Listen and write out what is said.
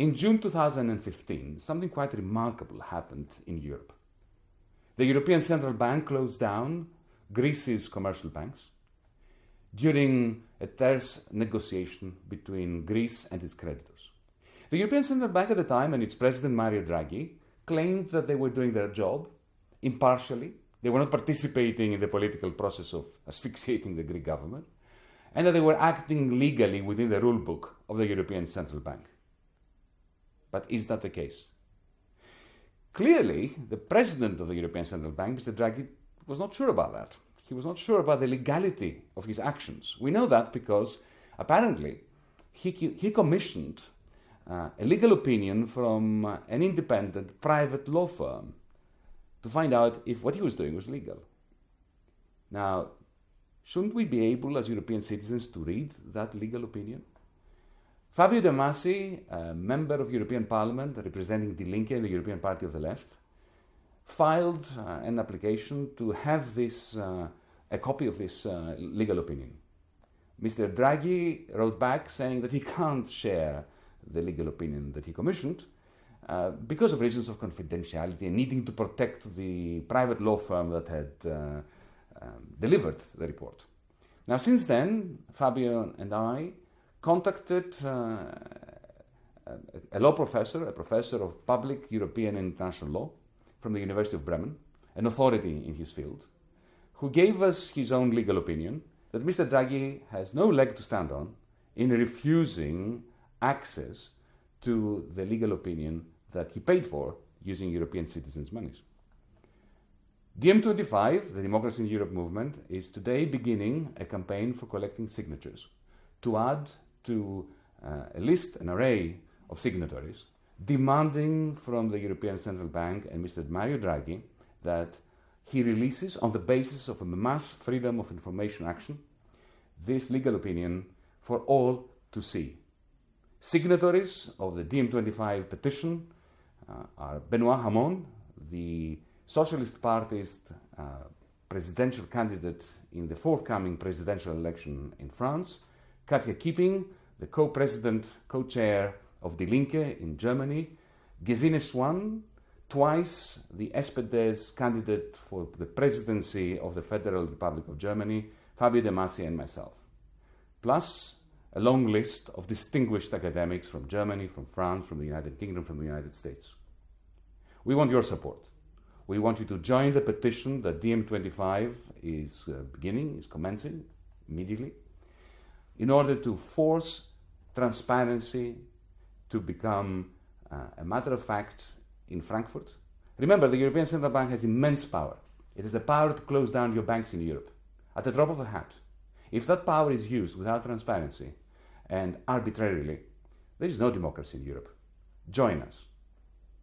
In June 2015, something quite remarkable happened in Europe. The European Central Bank closed down Greece's commercial banks during a terse negotiation between Greece and its creditors. The European Central Bank at the time and its president Mario Draghi claimed that they were doing their job impartially. They were not participating in the political process of asphyxiating the Greek government, and that they were acting legally within the rule book of the European Central Bank. But is that the case? Clearly, the president of the European Central Bank, Mr. Draghi, was not sure about that. He was not sure about the legality of his actions. We know that because apparently he, he commissioned uh, a legal opinion from uh, an independent private law firm to find out if what he was doing was legal. Now, shouldn't we be able as European citizens to read that legal opinion? Fabio De Masi, a member of European Parliament representing Die Linke the European Party of the Left, filed uh, an application to have this, uh, a copy of this uh, legal opinion. Mr. Draghi wrote back saying that he can't share the legal opinion that he commissioned uh, because of reasons of confidentiality and needing to protect the private law firm that had uh, um, delivered the report. Now, since then, Fabio and I contacted uh, a law professor, a professor of public European and international law from the University of Bremen, an authority in his field, who gave us his own legal opinion that Mr. Draghi has no leg to stand on in refusing access to the legal opinion that he paid for using European citizens' monies. DiEM25, the Democracy in Europe movement, is today beginning a campaign for collecting signatures to add to uh, a list, an array of signatories, demanding from the European Central Bank and Mr. Mario Draghi that he releases, on the basis of a mass freedom of information action, this legal opinion for all to see. Signatories of the DiEM25 petition uh, are Benoit Hamon, the Socialist Party's uh, presidential candidate in the forthcoming presidential election in France, Katja Kipping, the co-president, co-chair of Die Linke in Germany, Gesine Schwan, twice the SPD's candidate for the presidency of the Federal Republic of Germany, Fabio De Masi and myself. Plus, a long list of distinguished academics from Germany, from France, from the United Kingdom, from the United States. We want your support. We want you to join the petition that DiEM25 is uh, beginning, is commencing immediately in order to force transparency to become uh, a matter of fact in Frankfurt. Remember, the European Central Bank has immense power. It has the power to close down your banks in Europe at the drop of a hat. If that power is used without transparency and arbitrarily, there is no democracy in Europe. Join us.